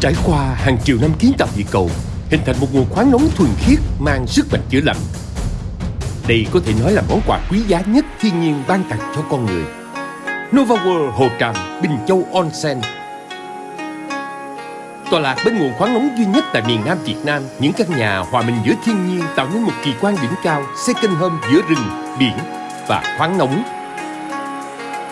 Trải qua hàng triệu năm kiến tạo địa cầu, hình thành một nguồn khoáng nóng thuần khiết mang sức mạnh chữa lành. Đây có thể nói là món quà quý giá nhất thiên nhiên ban tặng cho con người. Nova World Hồ Tràm, Bình Châu Onsen Tòa lạc bên nguồn khoáng nóng duy nhất tại miền Nam Việt Nam, những căn nhà hòa mình giữa thiên nhiên tạo nên một kỳ quan đỉnh cao, second home giữa rừng, biển và khoáng nóng.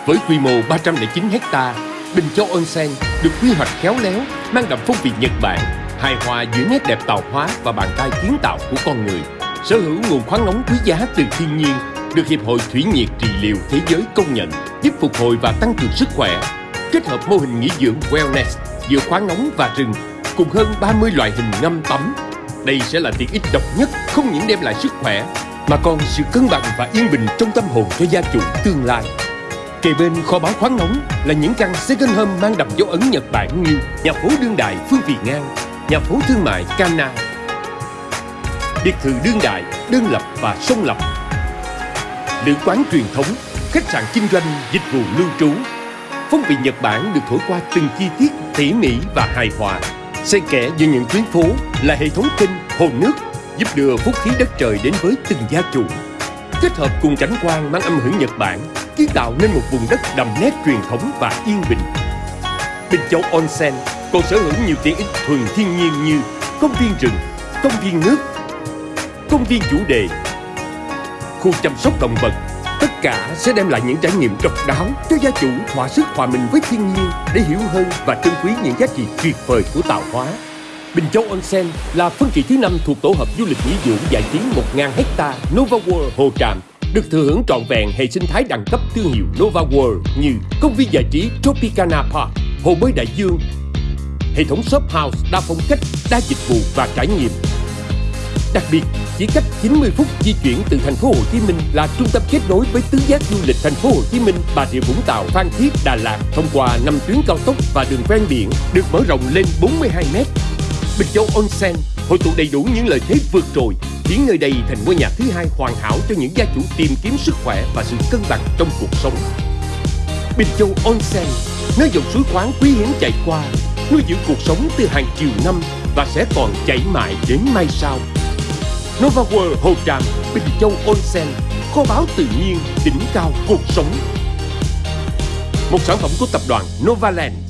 Với quy mô 309 hecta, Bình Châu Onsen được quy hoạch khéo léo, mang đậm phong vị Nhật Bản, hài hòa giữa nét đẹp tạo hóa và bàn tay kiến tạo của con người. Sở hữu nguồn khoáng nóng quý giá từ thiên nhiên, được Hiệp hội Thủy nhiệt trị liệu thế giới công nhận, giúp phục hồi và tăng cường sức khỏe. Kết hợp mô hình nghỉ dưỡng wellness giữa khoáng nóng và rừng, cùng hơn 30 loại hình ngâm tắm. Đây sẽ là tiện ích độc nhất, không những đem lại sức khỏe, mà còn sự cân bằng và yên bình trong tâm hồn cho gia chủ tương lai. Kề bên kho báo khoáng nóng là những căn second home mang đậm dấu ấn Nhật Bản như nhà phố đương đại Phương Vị Ngang, nhà phố thương mại Kana, biệt thự đương đại, đơn lập và song lập, lữ quán truyền thống, khách sạn kinh doanh, dịch vụ lưu trú. Phong vị Nhật Bản được thổi qua từng chi tiết tỉ mỉ và hài hòa. Xen kẽ giữa những tuyến phố là hệ thống kênh, hồ nước giúp đưa phúc khí đất trời đến với từng gia chủ. Kết hợp cùng cảnh quan mang âm hưởng Nhật Bản, kiến tạo nên một vùng đất đậm nét truyền thống và yên bình. Bình Châu Onsen còn sở hữu nhiều tiện ích thuần thiên nhiên như công viên rừng, công viên nước, công viên chủ đề, khu chăm sóc động vật. Tất cả sẽ đem lại những trải nghiệm độc đáo cho gia chủ thỏa sức hòa mình với thiên nhiên để hiểu hơn và trân quý những giá trị tuyệt vời của tạo hóa. Bình Châu Onsen là phân kỳ thứ năm thuộc tổ hợp du lịch nghỉ dưỡng giải trí 1.000 hecta Nova World Hồ Tràm được thừa hưởng trọn vẹn hệ sinh thái đẳng cấp thương hiệu Nova World như công viên giải trí Tropicana Park, hồ bơi đại dương, hệ thống shop house đa phong cách, đa dịch vụ và trải nghiệm. Đặc biệt, chỉ cách 90 phút di chuyển từ thành phố Hồ Chí Minh là trung tâm kết nối với tứ giác du lịch thành phố Hồ Chí Minh, Bà Rịa Vũng Tàu, Phan Thiết, Đà Lạt thông qua 5 tuyến cao tốc và đường ven biển được mở rộng lên 42 mét. Bình Châu Onsen hội tụ đầy đủ những lợi thế vượt trội, biến nơi đây thành ngôi nhà thứ hai hoàn hảo cho những gia chủ tìm kiếm sức khỏe và sự cân bằng trong cuộc sống. Bình Châu Onsen, nơi dòng suối khoáng quý hiếm chảy qua, nuôi dưỡng cuộc sống từ hàng triệu năm và sẽ còn chảy mãi đến mai sau. Nova World Hồ Tràm, Bình Châu Onsen, kho báu tự nhiên, đỉnh cao cuộc sống. Một sản phẩm của tập đoàn Novaland